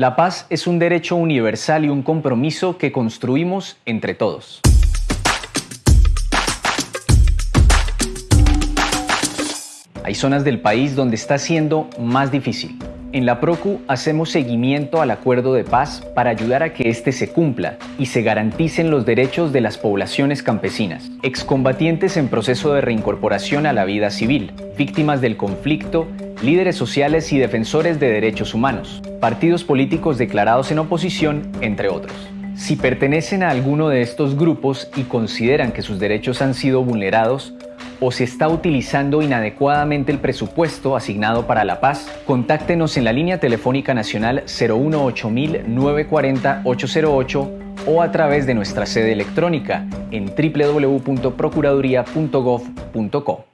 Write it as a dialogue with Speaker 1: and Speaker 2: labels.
Speaker 1: La paz es un derecho universal y un compromiso que construimos entre todos. Hay zonas del país donde está siendo más difícil. En la PROCU hacemos seguimiento al acuerdo de paz para ayudar a que éste se cumpla y se garanticen los derechos de las poblaciones campesinas, excombatientes en proceso de reincorporación a la vida civil, víctimas del conflicto, líderes sociales y defensores de derechos humanos, partidos políticos declarados en oposición, entre otros. Si pertenecen a alguno de estos grupos y consideran que sus derechos han sido vulnerados, o se está utilizando inadecuadamente el presupuesto asignado para la paz, contáctenos en la línea telefónica nacional 018 940 808 o a través de nuestra sede electrónica en www.procuraduría.gov.co.